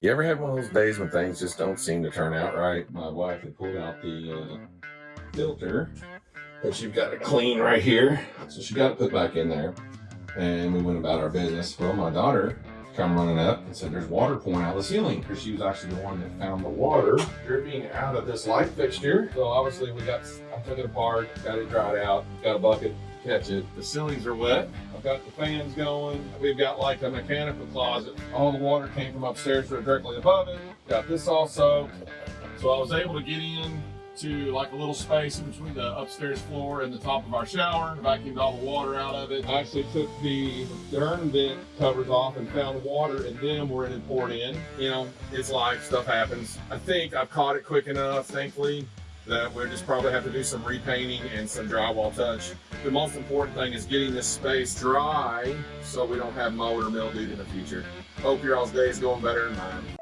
You ever had one of those days when things just don't seem to turn out right? My wife had pulled out the uh, filter that you've got to clean right here. So she got it put back in there and we went about our business. Well, my daughter come running up and said there's water pouring out of the ceiling because she was actually the one that found the water dripping out of this light fixture. So obviously we got, I took it apart, got it dried out, got a bucket, catch it. The ceilings are wet. I've got the fans going. We've got like a mechanical closet. All the water came from upstairs directly above it. Got this all soaked. So I was able to get in to like a little space in between the upstairs floor and the top of our shower, vacuumed all the water out of it. I actually took the burn vent covers off and found water in them where it had poured in. You know, it's life, stuff happens. I think I've caught it quick enough, thankfully, that we'll just probably have to do some repainting and some drywall touch. The most important thing is getting this space dry so we don't have mold or mildew in the future. Hope your all's day is going better than mine.